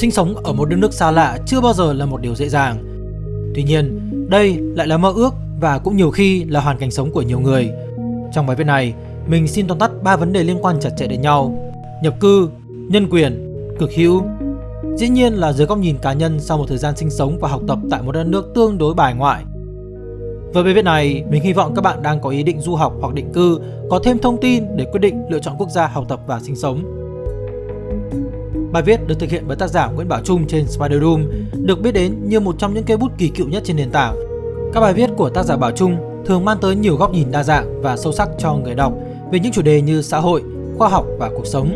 Sinh sống ở một đất nước xa lạ chưa bao giờ là một điều dễ dàng. Tuy nhiên, đây lại là mơ ước và cũng nhiều khi là hoàn cảnh sống của nhiều người. Trong bài viết này, mình xin tóm tắt 3 vấn đề liên quan chặt chẽ đến nhau. Nhập cư, nhân quyền, cực hữu. Dĩ nhiên là dưới góc nhìn cá nhân sau một thời gian sinh sống và học tập tại một đất nước tương đối bài ngoại. Với bài viết này, mình hy vọng các bạn đang có ý định du học hoặc định cư có thêm thông tin để quyết định lựa chọn quốc gia học tập và sinh sống. Bài viết được thực hiện bởi tác giả Nguyễn Bảo Trung trên Spider Room, được biết đến như một trong những cây bút kỳ cựu nhất trên nền tảng. Các bài viết của tác giả Bảo Trung thường mang tới nhiều góc nhìn đa dạng và sâu sắc cho người đọc về những chủ đề như xã hội, khoa học và cuộc sống.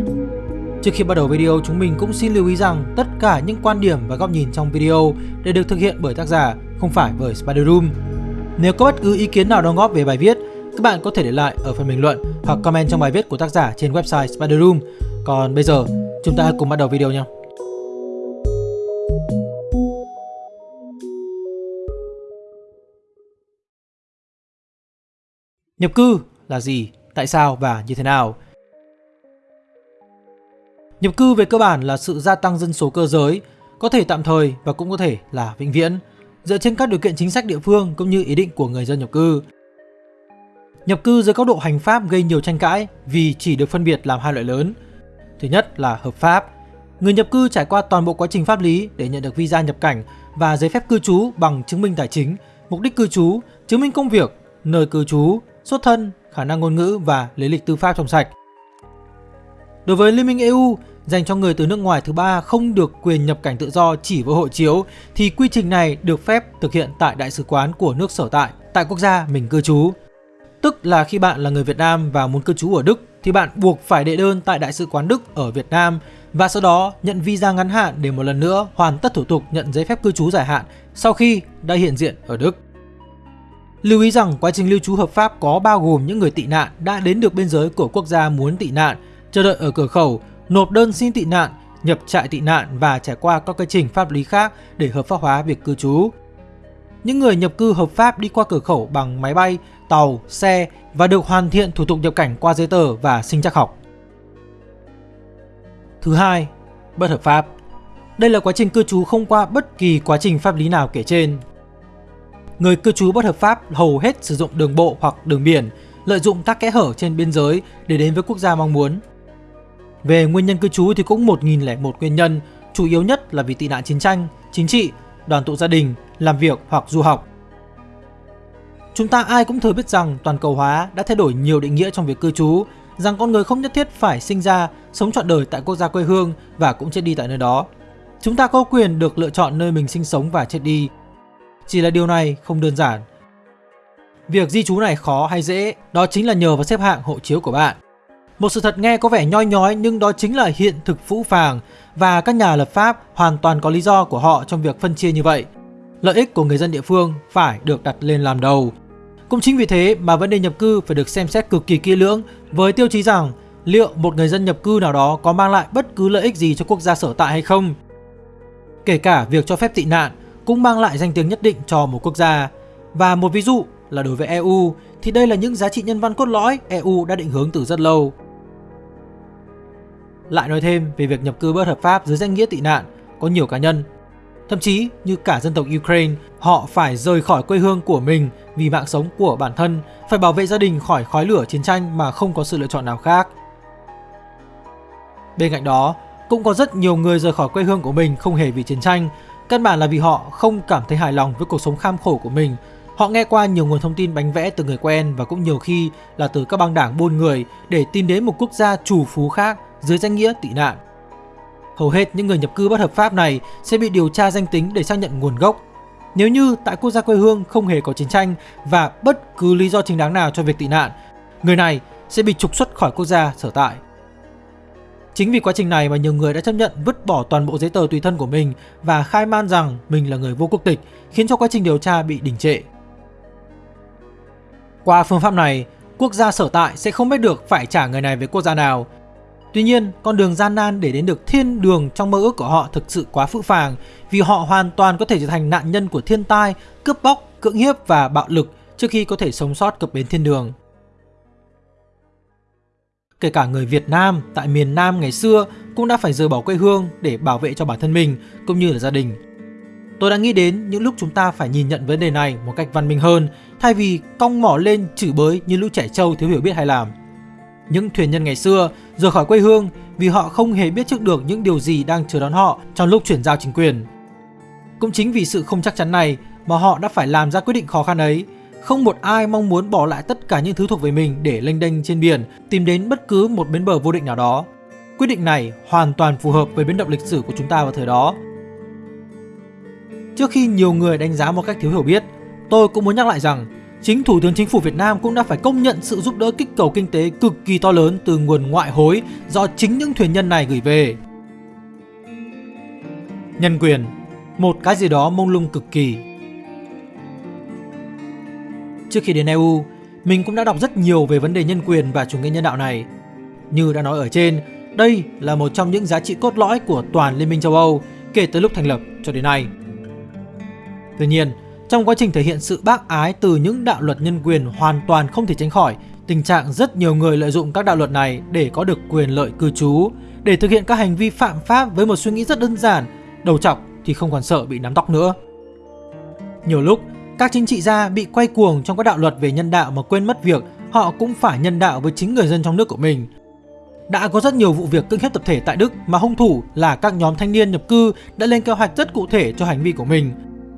Trước khi bắt đầu video, chúng mình cũng xin lưu ý rằng tất cả những quan điểm và góc nhìn trong video đều được thực hiện bởi tác giả, không phải bởi Spider Room. Nếu có bất cứ ý kiến nào đóng góp về bài viết, các bạn có thể để lại ở phần bình luận hoặc comment trong bài viết của tác giả trên website Spider Room. Còn bây giờ, chúng ta cùng bắt đầu video nha. Nhập cư là gì, tại sao và như thế nào? Nhập cư về cơ bản là sự gia tăng dân số cơ giới, có thể tạm thời và cũng có thể là vĩnh viễn, dựa trên các điều kiện chính sách địa phương cũng như ý định của người dân nhập cư. Nhập cư dưới góc độ hành pháp gây nhiều tranh cãi vì chỉ được phân biệt làm hai loại lớn. Thứ nhất là hợp pháp. Người nhập cư trải qua toàn bộ quá trình pháp lý để nhận được visa nhập cảnh và giấy phép cư trú bằng chứng minh tài chính, mục đích cư trú, chứng minh công việc, nơi cư trú, xuất thân, khả năng ngôn ngữ và lý lịch tư pháp trong sạch. Đối với Liên minh EU, dành cho người từ nước ngoài thứ ba không được quyền nhập cảnh tự do chỉ với hộ chiếu thì quy trình này được phép thực hiện tại đại sứ quán của nước sở tại, tại quốc gia mình cư trú. Tức là khi bạn là người Việt Nam và muốn cư trú ở Đức thì bạn buộc phải đệ đơn tại đại sứ quán Đức ở Việt Nam và sau đó nhận visa ngắn hạn để một lần nữa hoàn tất thủ tục nhận giấy phép cư trú dài hạn sau khi đã hiện diện ở Đức. Lưu ý rằng quá trình lưu trú hợp pháp có bao gồm những người tị nạn đã đến được biên giới của quốc gia muốn tị nạn, chờ đợi ở cửa khẩu, nộp đơn xin tị nạn, nhập trại tị nạn và trải qua các quy trình pháp lý khác để hợp pháp hóa việc cư trú. Những người nhập cư hợp pháp đi qua cửa khẩu bằng máy bay, tàu, xe và được hoàn thiện thủ tục nhập cảnh qua giấy tờ và sinh trắc học. Thứ hai, bất hợp pháp. Đây là quá trình cư trú không qua bất kỳ quá trình pháp lý nào kể trên. Người cư trú bất hợp pháp hầu hết sử dụng đường bộ hoặc đường biển, lợi dụng các kẽ hở trên biên giới để đến với quốc gia mong muốn. Về nguyên nhân cư trú thì cũng 1001 nguyên nhân, chủ yếu nhất là vì tị nạn chiến tranh, chính trị, đoàn tụ gia đình, làm việc hoặc du học. Chúng ta ai cũng thừa biết rằng toàn cầu hóa đã thay đổi nhiều định nghĩa trong việc cư trú, rằng con người không nhất thiết phải sinh ra, sống trọn đời tại quốc gia quê hương và cũng chết đi tại nơi đó. Chúng ta có quyền được lựa chọn nơi mình sinh sống và chết đi. Chỉ là điều này không đơn giản. Việc di trú này khó hay dễ, đó chính là nhờ vào xếp hạng hộ chiếu của bạn. Một sự thật nghe có vẻ nhoi nhói nhưng đó chính là hiện thực phũ phàng và các nhà lập pháp hoàn toàn có lý do của họ trong việc phân chia như vậy. Lợi ích của người dân địa phương phải được đặt lên làm đầu. Cũng chính vì thế mà vấn đề nhập cư phải được xem xét cực kỳ kỹ lưỡng với tiêu chí rằng liệu một người dân nhập cư nào đó có mang lại bất cứ lợi ích gì cho quốc gia sở tại hay không. Kể cả việc cho phép tị nạn cũng mang lại danh tiếng nhất định cho một quốc gia. Và một ví dụ là đối với EU thì đây là những giá trị nhân văn cốt lõi EU đã định hướng từ rất lâu. Lại nói thêm về việc nhập cư bất hợp pháp dưới danh nghĩa tị nạn, có nhiều cá nhân, thậm chí như cả dân tộc Ukraine, họ phải rời khỏi quê hương của mình vì mạng sống của bản thân, phải bảo vệ gia đình khỏi khói lửa chiến tranh mà không có sự lựa chọn nào khác. Bên cạnh đó, cũng có rất nhiều người rời khỏi quê hương của mình không hề vì chiến tranh, căn bản là vì họ không cảm thấy hài lòng với cuộc sống kham khổ của mình. Họ nghe qua nhiều nguồn thông tin bánh vẽ từ người quen và cũng nhiều khi là từ các băng đảng buôn người để tìm đến một quốc gia chủ phú khác dưới danh nghĩa tị nạn. Hầu hết những người nhập cư bất hợp pháp này sẽ bị điều tra danh tính để xác nhận nguồn gốc. Nếu như tại quốc gia quê hương không hề có chiến tranh và bất cứ lý do chính đáng nào cho việc tị nạn, người này sẽ bị trục xuất khỏi quốc gia sở tại. Chính vì quá trình này mà nhiều người đã chấp nhận vứt bỏ toàn bộ giấy tờ tùy thân của mình và khai man rằng mình là người vô quốc tịch, khiến cho quá trình điều tra bị đình trệ. Qua phương pháp này, quốc gia sở tại sẽ không biết được phải trả người này về quốc gia nào Tuy nhiên, con đường gian nan để đến được thiên đường trong mơ ước của họ thực sự quá phũ phàng vì họ hoàn toàn có thể trở thành nạn nhân của thiên tai, cướp bóc, cưỡng hiếp và bạo lực trước khi có thể sống sót cập bến thiên đường. kể cả người Việt Nam tại miền Nam ngày xưa cũng đã phải rời bỏ quê hương để bảo vệ cho bản thân mình cũng như là gia đình. Tôi đã nghĩ đến những lúc chúng ta phải nhìn nhận vấn đề này một cách văn minh hơn thay vì cong mỏ lên chửi bới như lũ trẻ trâu thiếu hiểu biết hay làm. Những thuyền nhân ngày xưa rời khỏi quê hương vì họ không hề biết trước được những điều gì đang chờ đón họ trong lúc chuyển giao chính quyền. Cũng chính vì sự không chắc chắn này mà họ đã phải làm ra quyết định khó khăn ấy. Không một ai mong muốn bỏ lại tất cả những thứ thuộc về mình để lênh đênh trên biển, tìm đến bất cứ một bến bờ vô định nào đó. Quyết định này hoàn toàn phù hợp với biến động lịch sử của chúng ta vào thời đó. Trước khi nhiều người đánh giá một cách thiếu hiểu biết, tôi cũng muốn nhắc lại rằng chính Thủ tướng Chính phủ Việt Nam cũng đã phải công nhận sự giúp đỡ kích cầu kinh tế cực kỳ to lớn từ nguồn ngoại hối do chính những thuyền nhân này gửi về. Nhân quyền, một cái gì đó mông lung cực kỳ. Trước khi đến EU, mình cũng đã đọc rất nhiều về vấn đề nhân quyền và chủ nghĩa nhân đạo này. Như đã nói ở trên, đây là một trong những giá trị cốt lõi của toàn Liên minh châu Âu kể từ lúc thành lập cho đến nay. Tuy nhiên, trong quá trình thể hiện sự bác ái từ những đạo luật nhân quyền hoàn toàn không thể tránh khỏi tình trạng rất nhiều người lợi dụng các đạo luật này để có được quyền lợi cư trú, để thực hiện các hành vi phạm pháp với một suy nghĩ rất đơn giản, đầu chọc thì không còn sợ bị nắm tóc nữa. Nhiều lúc, các chính trị gia bị quay cuồng trong các đạo luật về nhân đạo mà quên mất việc họ cũng phải nhân đạo với chính người dân trong nước của mình. Đã có rất nhiều vụ việc cưỡng hiếp tập thể tại Đức mà hung thủ là các nhóm thanh niên nhập cư đã lên kế hoạch rất cụ thể cho hành vi của mình.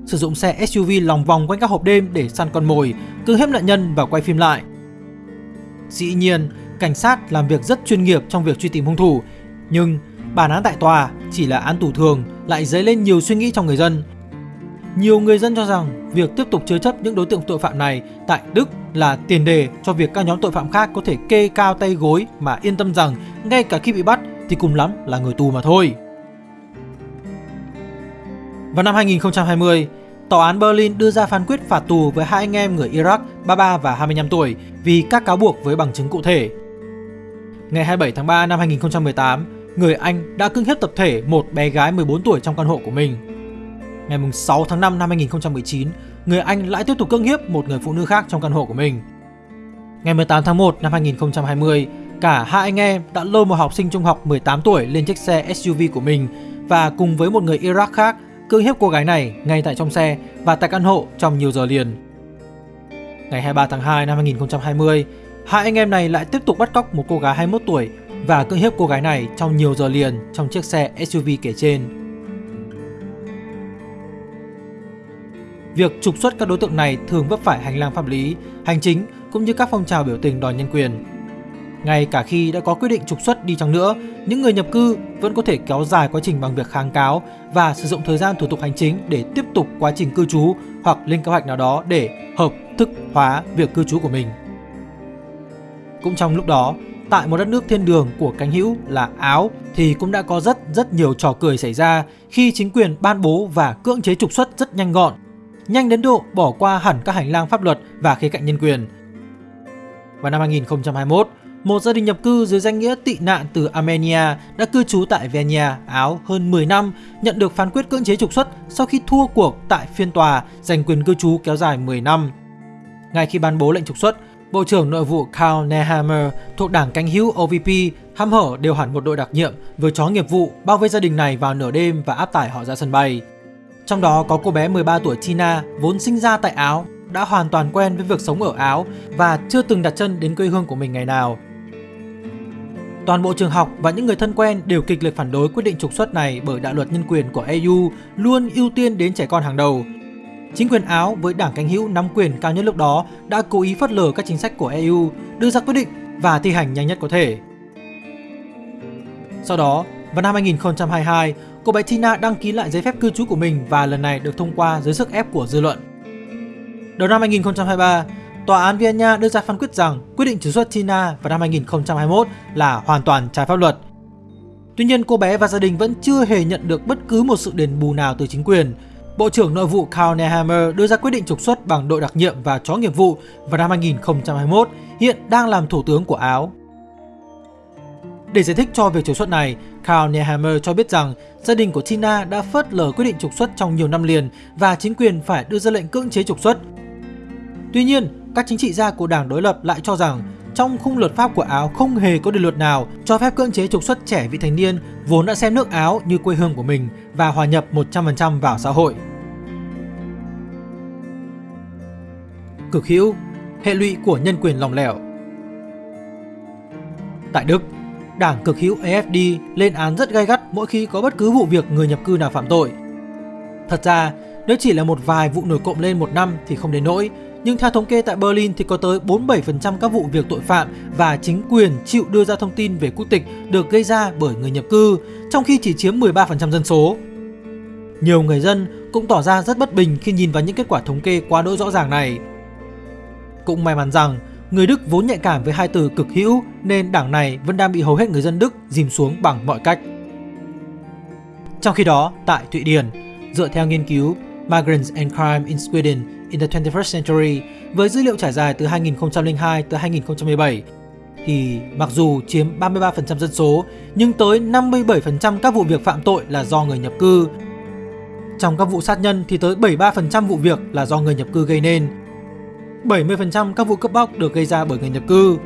Sử dụng xe SUV lòng vòng quanh các hộp đêm để săn con mồi, cưỡng hiếp nạn nhân và quay phim lại. Dĩ nhiên, cảnh sát làm việc rất chuyên nghiệp trong việc truy tìm hung thủ, nhưng bản án tại tòa chỉ là án tù thường lại dấy lên nhiều suy nghĩ trong người dân. Nhiều người dân cho rằng việc tiếp tục chứa chấp những đối tượng tội phạm này tại Đức là tiền đề cho việc các nhóm tội phạm khác có thể kê cao tay gối mà yên tâm rằng ngay cả khi bị bắt thì cùng lắm là người tù mà thôi. Vào năm 2020, Tòa án Berlin đưa ra phán quyết phạt tù với hai anh em người Iraq 33 và 25 tuổi vì các cáo buộc với bằng chứng cụ thể. Ngày 27 tháng 3 năm 2018, người Anh đã cưỡng hiếp tập thể một bé gái 14 tuổi trong căn hộ của mình. Ngày 6 tháng 5 năm 2019, người Anh lại tiếp tục cưỡng hiếp một người phụ nữ khác trong căn hộ của mình. Ngày 18 tháng 1 năm 2020, cả hai anh em đã lôi một học sinh trung học 18 tuổi lên chiếc xe SUV của mình và cùng với một người Iraq khác cưỡng hiếp cô gái này ngay tại trong xe và tại căn hộ trong nhiều giờ liền. Ngày 23 tháng 2 năm 2020, hai anh em này lại tiếp tục bắt cóc một cô gái 21 tuổi và cưỡng hiếp cô gái này trong nhiều giờ liền trong chiếc xe SUV kể trên. Việc trục xuất các đối tượng này thường vấp phải hành lang pháp lý, hành chính cũng như các phong trào biểu tình đòi nhân quyền. Ngay cả khi đã có quyết định trục xuất đi chăng nữa, những người nhập cư vẫn có thể kéo dài quá trình bằng việc kháng cáo và sử dụng thời gian thủ tục hành chính để tiếp tục quá trình cư trú hoặc lên kế hoạch nào đó để hợp thức hóa việc cư trú của mình. Cũng trong lúc đó, tại một đất nước thiên đường của cánh hữu là Áo thì cũng đã có rất rất nhiều trò cười xảy ra khi chính quyền ban bố và cưỡng chế trục xuất rất nhanh gọn, nhanh đến độ bỏ qua hẳn các hành lang pháp luật và khía cạnh nhân quyền. Vào năm 2021, một gia đình nhập cư dưới danh nghĩa tị nạn từ Armenia đã cư trú tại Vienna, Áo hơn 10 năm, nhận được phán quyết cưỡng chế trục xuất sau khi thua cuộc tại phiên tòa giành quyền cư trú kéo dài 10 năm. Ngay khi ban bố lệnh trục xuất, Bộ trưởng Nội vụ Karl Nehammer thuộc đảng cánh hữu OVP hăm hở điều hẳn một đội đặc nhiệm với chó nghiệp vụ bao vây gia đình này vào nửa đêm và áp tải họ ra sân bay. Trong đó có cô bé 13 tuổi Tina vốn sinh ra tại Áo đã hoàn toàn quen với việc sống ở Áo và chưa từng đặt chân đến quê hương của mình ngày nào. Toàn bộ trường học và những người thân quen đều kịch liệt phản đối quyết định trục xuất này bởi đạo luật nhân quyền của EU luôn ưu tiên đến trẻ con hàng đầu. Chính quyền Áo với đảng cánh hữu nắm quyền cao nhất lúc đó đã cố ý phớt lờ các chính sách của EU, đưa ra quyết định và thi hành nhanh nhất có thể. Sau đó, vào năm 2022, cô bé Tina đăng ký lại giấy phép cư trú của mình và lần này được thông qua dưới sức ép của dư luận. Đầu năm 2023, Tòa án Vienna đưa ra phán quyết rằng quyết định trục xuất Tina vào năm 2021 là hoàn toàn trái pháp luật. Tuy nhiên, cô bé và gia đình vẫn chưa hề nhận được bất cứ một sự đền bù nào từ chính quyền. Bộ trưởng Nội vụ Karl Nehammer đưa ra quyết định trục xuất bằng đội đặc nhiệm và chó nghiệp vụ vào năm 2021, hiện đang làm thủ tướng của Áo. Để giải thích cho việc trục xuất này, Karl Nehammer cho biết rằng gia đình của Tina đã phớt lờ quyết định trục xuất trong nhiều năm liền và chính quyền phải đưa ra lệnh cưỡng chế trục xuất. Tuy nhiên, các chính trị gia của đảng đối lập lại cho rằng trong khung luật pháp của Áo không hề có điều luật nào cho phép cưỡng chế trục xuất trẻ vị thành niên vốn đã xem nước Áo như quê hương của mình và hòa nhập 100% vào xã hội. Cực hữu, hệ lụy của nhân quyền lòng lẻo Tại Đức, đảng cực hữu AFD lên án rất gay gắt mỗi khi có bất cứ vụ việc người nhập cư nào phạm tội. Thật ra, nếu chỉ là một vài vụ nổi cộng lên một năm thì không đến nỗi, nhưng theo thống kê tại Berlin thì có tới 47% các vụ việc tội phạm và chính quyền chịu đưa ra thông tin về quốc tịch được gây ra bởi người nhập cư, trong khi chỉ chiếm 13% dân số. Nhiều người dân cũng tỏ ra rất bất bình khi nhìn vào những kết quả thống kê quá đỗi rõ ràng này. Cũng may mắn rằng người Đức vốn nhạy cảm với hai từ cực hữu nên đảng này vẫn đang bị hầu hết người dân Đức dìm xuống bằng mọi cách. Trong khi đó, tại Thụy Điển, dựa theo nghiên cứu Migrants and Crime in Sweden in the 21st Century với dữ liệu trải dài từ 2002 tới 2017 thì mặc dù chiếm 33% dân số, nhưng tới 57% các vụ việc phạm tội là do người nhập cư. Trong các vụ sát nhân thì tới 73% vụ việc là do người nhập cư gây nên. 70% các vụ cướp bóc được gây ra bởi người nhập cư.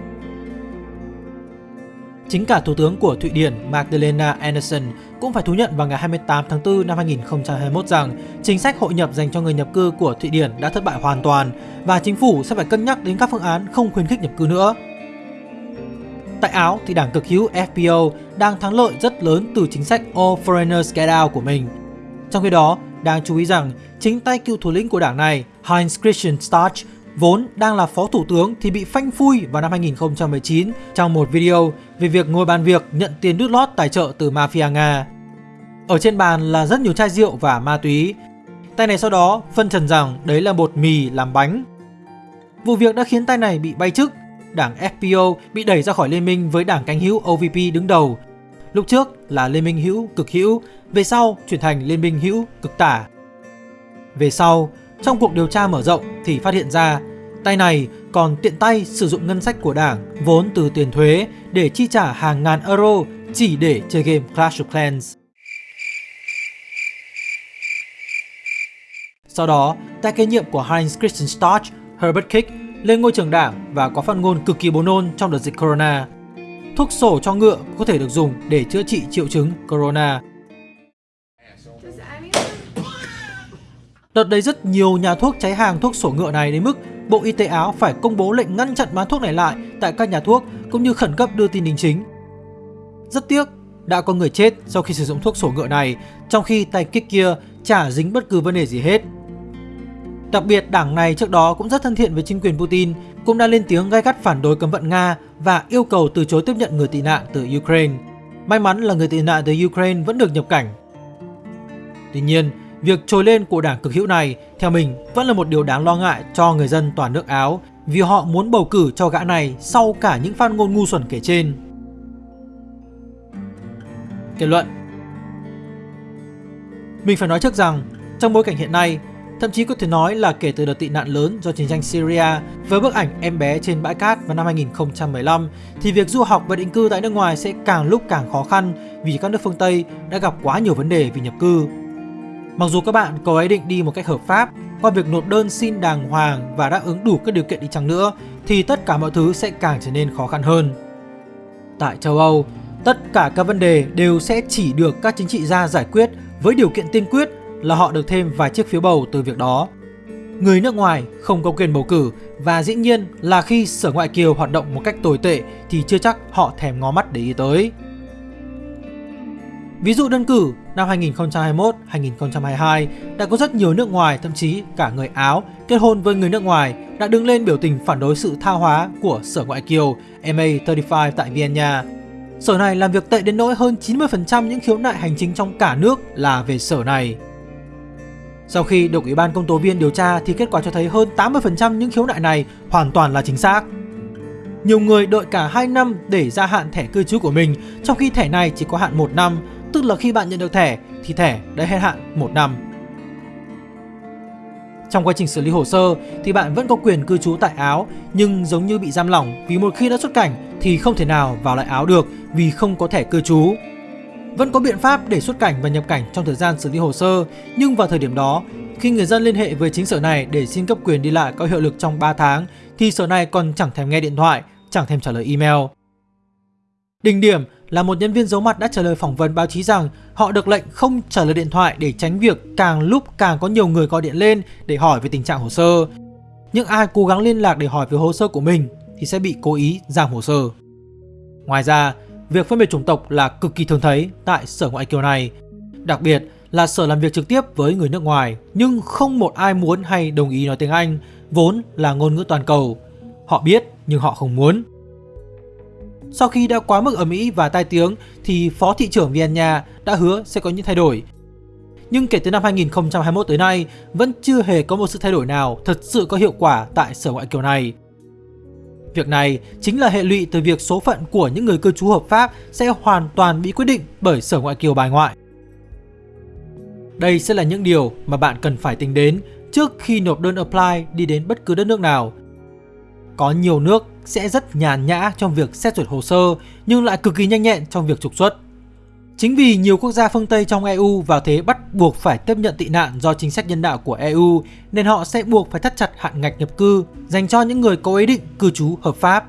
Chính cả Thủ tướng của Thụy Điển Magdalena Andersson cũng phải thú nhận vào ngày 28 tháng 4 năm 2021 rằng chính sách hội nhập dành cho người nhập cư của Thụy Điển đã thất bại hoàn toàn và chính phủ sẽ phải cân nhắc đến các phương án không khuyến khích nhập cư nữa. Tại Áo thì đảng cực hữu FPO đang thắng lợi rất lớn từ chính sách All Foreigners Get Out của mình. Trong khi đó, đáng chú ý rằng chính tay cựu thủ lĩnh của đảng này, Heinz Christian Starch, vốn đang là phó thủ tướng thì bị phanh phui vào năm 2019 trong một video về việc ngồi bàn việc nhận tiền đút lót tài trợ từ mafia Nga. Ở trên bàn là rất nhiều chai rượu và ma túy. Tay này sau đó phân trần rằng đấy là bột mì làm bánh. Vụ việc đã khiến tay này bị bay chức. Đảng FPO bị đẩy ra khỏi liên minh với đảng cánh hữu OVP đứng đầu. Lúc trước là liên minh hữu cực hữu, về sau chuyển thành liên minh hữu cực tả. Về sau, trong cuộc điều tra mở rộng thì phát hiện ra tay này còn tiện tay sử dụng ngân sách của đảng vốn từ tiền thuế để chi trả hàng ngàn euro chỉ để chơi game Clash of Clans. Sau đó, tay kế nhiệm của Heinz Christian Storch, Herbert Kick lên ngôi trường đảng và có phát ngôn cực kỳ bồn nôn trong đợt dịch Corona. Thuốc sổ cho ngựa có thể được dùng để chữa trị triệu chứng Corona. Đợt đấy rất nhiều nhà thuốc cháy hàng thuốc sổ ngựa này đến mức Bộ Y tế Áo phải công bố lệnh ngăn chặn bán thuốc này lại tại các nhà thuốc cũng như khẩn cấp đưa tin đính chính. Rất tiếc, đã có người chết sau khi sử dụng thuốc sổ ngựa này, trong khi tay kích kia chả dính bất cứ vấn đề gì hết. Đặc biệt, đảng này trước đó cũng rất thân thiện với chính quyền Putin, cũng đã lên tiếng gai gắt phản đối cấm vận Nga và yêu cầu từ chối tiếp nhận người tị nạn từ Ukraine. May mắn là người tị nạn từ Ukraine vẫn được nhập cảnh. Tuy nhiên, Việc trồi lên của đảng cực hữu này theo mình vẫn là một điều đáng lo ngại cho người dân toàn nước Áo vì họ muốn bầu cử cho gã này sau cả những phát ngôn ngu xuẩn kể trên. Kết luận Mình phải nói trước rằng, trong bối cảnh hiện nay, thậm chí có thể nói là kể từ đợt tị nạn lớn do chiến tranh Syria với bức ảnh em bé trên bãi cát vào năm 2015 thì việc du học và định cư tại nước ngoài sẽ càng lúc càng khó khăn vì các nước phương Tây đã gặp quá nhiều vấn đề vì nhập cư Mặc dù các bạn có ý định đi một cách hợp pháp qua việc nộp đơn xin đàng hoàng và đáp ứng đủ các điều kiện đi chăng nữa thì tất cả mọi thứ sẽ càng trở nên khó khăn hơn. Tại châu Âu, tất cả các vấn đề đều sẽ chỉ được các chính trị gia giải quyết với điều kiện tiên quyết là họ được thêm vài chiếc phiếu bầu từ việc đó. Người nước ngoài không có quyền bầu cử và dĩ nhiên là khi sở ngoại kiều hoạt động một cách tồi tệ thì chưa chắc họ thèm ngó mắt để ý tới. Ví dụ đơn cử, năm 2021-2022 đã có rất nhiều nước ngoài, thậm chí cả người Áo kết hôn với người nước ngoài đã đứng lên biểu tình phản đối sự tha hóa của Sở Ngoại kiều MA35 tại Vienna. Sở này làm việc tệ đến nỗi hơn 90% những khiếu nại hành chính trong cả nước là về sở này. Sau khi được Ủy ban công tố viên điều tra thì kết quả cho thấy hơn 80% những khiếu nại này hoàn toàn là chính xác. Nhiều người đợi cả 2 năm để gia hạn thẻ cư trú của mình, trong khi thẻ này chỉ có hạn 1 năm Tức là khi bạn nhận được thẻ, thì thẻ đã hết hạn 1 năm. Trong quá trình xử lý hồ sơ, thì bạn vẫn có quyền cư trú tại Áo, nhưng giống như bị giam lỏng, vì một khi đã xuất cảnh, thì không thể nào vào lại Áo được vì không có thẻ cư trú. Vẫn có biện pháp để xuất cảnh và nhập cảnh trong thời gian xử lý hồ sơ, nhưng vào thời điểm đó, khi người dân liên hệ với chính sở này để xin cấp quyền đi lại có hiệu lực trong 3 tháng, thì sở này còn chẳng thèm nghe điện thoại, chẳng thèm trả lời email. Đỉnh điểm là một nhân viên giấu mặt đã trả lời phỏng vấn báo chí rằng họ được lệnh không trả lời điện thoại để tránh việc càng lúc càng có nhiều người gọi điện lên để hỏi về tình trạng hồ sơ. Nhưng ai cố gắng liên lạc để hỏi về hồ sơ của mình thì sẽ bị cố ý giảm hồ sơ. Ngoài ra, việc phân biệt chủng tộc là cực kỳ thường thấy tại sở ngoại kiều này. Đặc biệt là sở làm việc trực tiếp với người nước ngoài nhưng không một ai muốn hay đồng ý nói tiếng Anh, vốn là ngôn ngữ toàn cầu. Họ biết nhưng họ không muốn. Sau khi đã quá mức ở Mỹ và tai tiếng, thì Phó Thị trưởng Vienna đã hứa sẽ có những thay đổi. Nhưng kể từ năm 2021 tới nay, vẫn chưa hề có một sự thay đổi nào thật sự có hiệu quả tại sở ngoại kiều này. Việc này chính là hệ lụy từ việc số phận của những người cư trú hợp pháp sẽ hoàn toàn bị quyết định bởi sở ngoại kiều bài ngoại. Đây sẽ là những điều mà bạn cần phải tính đến trước khi nộp đơn apply đi đến bất cứ đất nước nào. Có nhiều nước sẽ rất nhàn nhã trong việc xét duyệt hồ sơ nhưng lại cực kỳ nhanh nhẹn trong việc trục xuất. Chính vì nhiều quốc gia phương Tây trong EU vào thế bắt buộc phải tiếp nhận tị nạn do chính sách nhân đạo của EU nên họ sẽ buộc phải thắt chặt hạn ngạch nhập cư dành cho những người có ý định cư trú hợp pháp.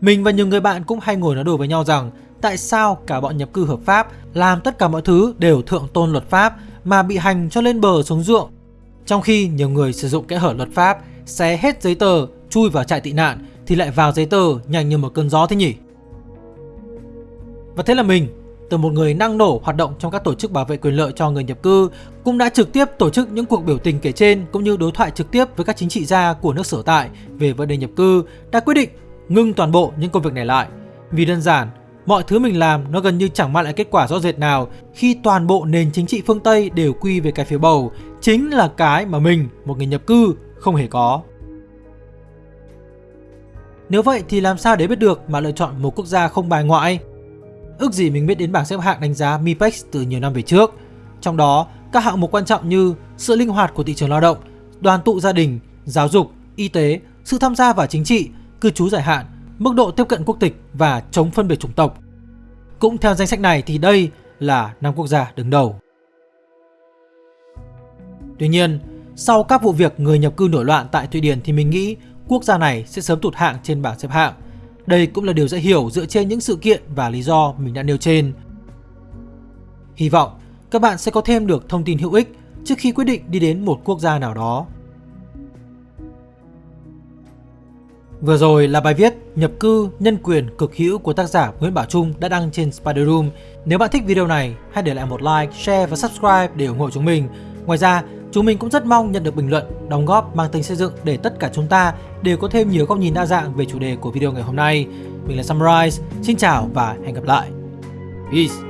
Mình và nhiều người bạn cũng hay ngồi nói đùa với nhau rằng tại sao cả bọn nhập cư hợp pháp làm tất cả mọi thứ đều thượng tôn luật pháp mà bị hành cho lên bờ xuống ruộng. Trong khi nhiều người sử dụng kẽ hở luật pháp xé hết giấy tờ, chui vào trại tị nạn thì lại vào giấy tờ nhanh như một cơn gió thế nhỉ? Và thế là mình, từ một người năng nổ hoạt động trong các tổ chức bảo vệ quyền lợi cho người nhập cư, cũng đã trực tiếp tổ chức những cuộc biểu tình kể trên cũng như đối thoại trực tiếp với các chính trị gia của nước sở tại về vấn đề nhập cư, đã quyết định ngưng toàn bộ những công việc này lại. Vì đơn giản, mọi thứ mình làm nó gần như chẳng mang lại kết quả rõ rệt nào khi toàn bộ nền chính trị phương Tây đều quy về cái phiếu bầu, chính là cái mà mình, một người nhập cư, không hề có. Nếu vậy thì làm sao để biết được mà lựa chọn một quốc gia không bài ngoại? Ước gì mình biết đến bảng xếp hạng đánh giá MIPEX từ nhiều năm về trước. Trong đó, các hạng mục quan trọng như sự linh hoạt của thị trường lao động, đoàn tụ gia đình, giáo dục, y tế, sự tham gia vào chính trị, cư trú dài hạn, mức độ tiếp cận quốc tịch và chống phân biệt chủng tộc. Cũng theo danh sách này thì đây là năm quốc gia đứng đầu. Tuy nhiên, sau các vụ việc người nhập cư nổi loạn tại Thụy Điển thì mình nghĩ quốc gia này sẽ sớm tụt hạng trên bảng xếp hạng. Đây cũng là điều dễ hiểu dựa trên những sự kiện và lý do mình đã nêu trên. Hy vọng các bạn sẽ có thêm được thông tin hữu ích trước khi quyết định đi đến một quốc gia nào đó. Vừa rồi là bài viết Nhập cư nhân quyền cực hữu của tác giả Nguyễn Bảo Trung đã đăng trên Spider Room. Nếu bạn thích video này, hãy để lại một like, share và subscribe để ủng hộ chúng mình. Ngoài ra, chúng mình cũng rất mong nhận được bình luận, đóng góp mang tính xây dựng để tất cả chúng ta đều có thêm nhiều góc nhìn đa dạng về chủ đề của video ngày hôm nay. Mình là Sunrise, xin chào và hẹn gặp lại. Peace!